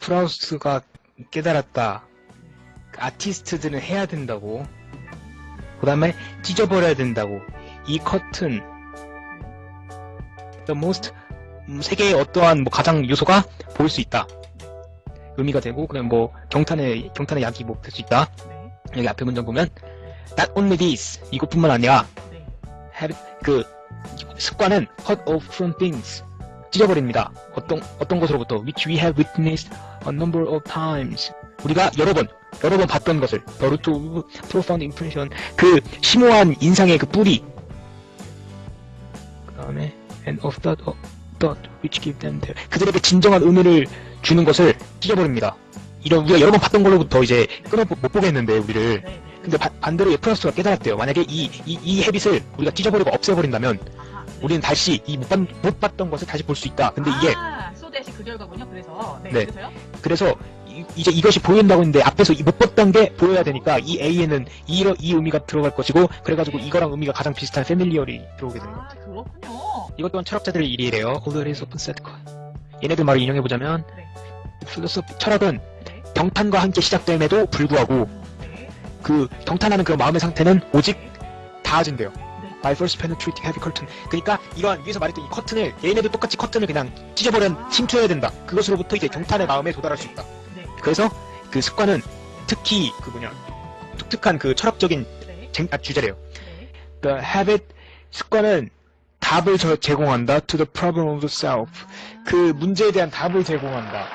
프라우스가 깨달았다. 아티스트들은 해야 된다고. 그 다음에 찢어버려야 된다고. 이 커튼, the most, 음, 세계의 어떠한 뭐 가장 요소가 보일 수 있다. 의미가 되고, 그냥 뭐, 경탄의, 경탄의 약이 뭐 될 수 있다. 네. 여기 앞에 문장 보면, not only this, 이것뿐만 아니라, 네. have, 그, 습관은 cut off from things. 찢어버립니다. 어떤, 어떤 것으로부터, which we have witnessed a number of times. 우리가 여러 번, 여러 번 봤던 것을, of profound impression. 그, 심오한 인상의 그 뿌리. 그 다음에, and of that, of that which give them their. 그들에게 진정한 의미를 주는 것을 찢어버립니다. 이런, 우리가 여러 번 봤던 걸로부터 이제 끊어 못 보겠는데, 우리를. 근데 바- 반대로 프라우스가 깨달았대요. 만약에 이, 이, 이 헤빗을 우리가 찢어버리고 없애버린다면. 우리는 다시 이 못, 봤, 봤던 것을 다시 볼 수 있다. 근데 이게 아, 소대시 그 결과군요. 그래서 네. 네. 그래서요? 그래서 이, 제 이것이 보인다고 했는데 앞에서 이못 봤던 게 보여야 되니까 이 A에는 이, 이 의미가 들어갈 것이고 그래가지고 이거랑 의미가 가장 비슷한 패밀리얼이 들어오게 되는 거예요. 아, 그렇군요. 이것 또한 철학자들의 일이래요. Set coin. 얘네들 말을 인용해보자면 네. 필로소피 철학은 네. 경탄과 함께 시작됨에도 불구하고 네. 그 경탄하는 그 마음의 상태는 오직 닿아진대요. 네. By first penetrating heavy curtain. 그러니까 이러한 위에서 말했던 이 커튼을 얘네도 똑같이 커튼을 그냥 찢어버려 침투해야 된다. 그것으로부터 이제 경탄의 마음에 도달할 수 있다. 네. 그래서 그 습관은 특히 그 뭐냐 독특한 그 철학적인 네. 쟁- 아, 주제래요. 네. The habit 습관은 답을 저- 제공한다 to the problem of the self. 그 문제에 대한 답을 제공한다.